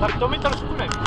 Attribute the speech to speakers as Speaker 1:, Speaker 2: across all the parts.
Speaker 1: Warto mi to
Speaker 2: rozkunek.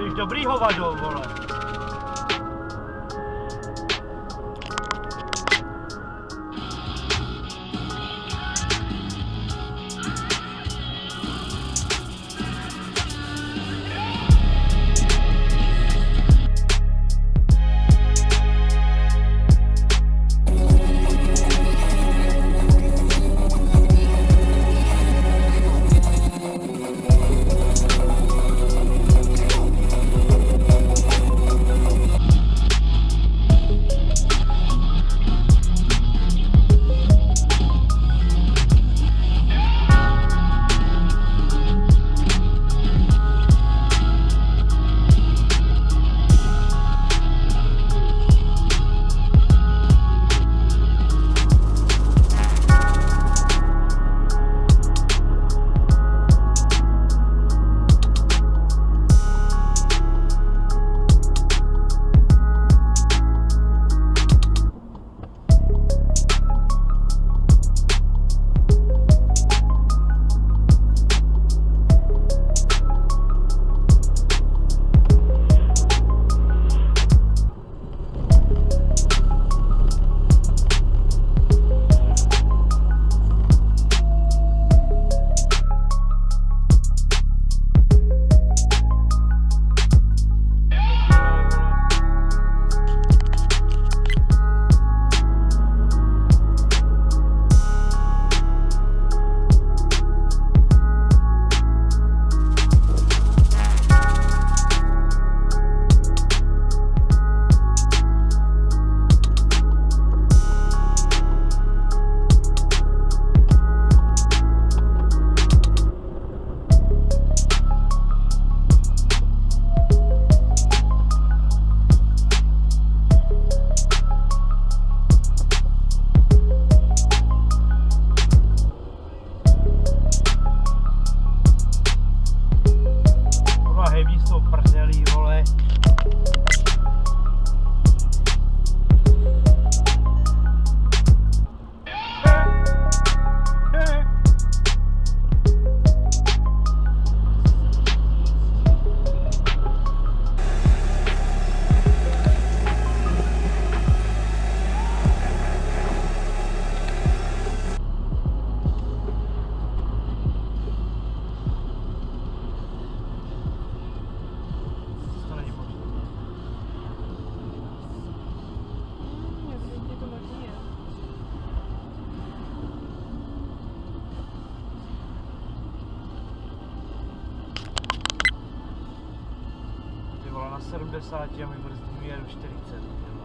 Speaker 2: Jsi dobrý
Speaker 1: hovado, vole. Na 70 a my brzdíme jedu 40. ty vole.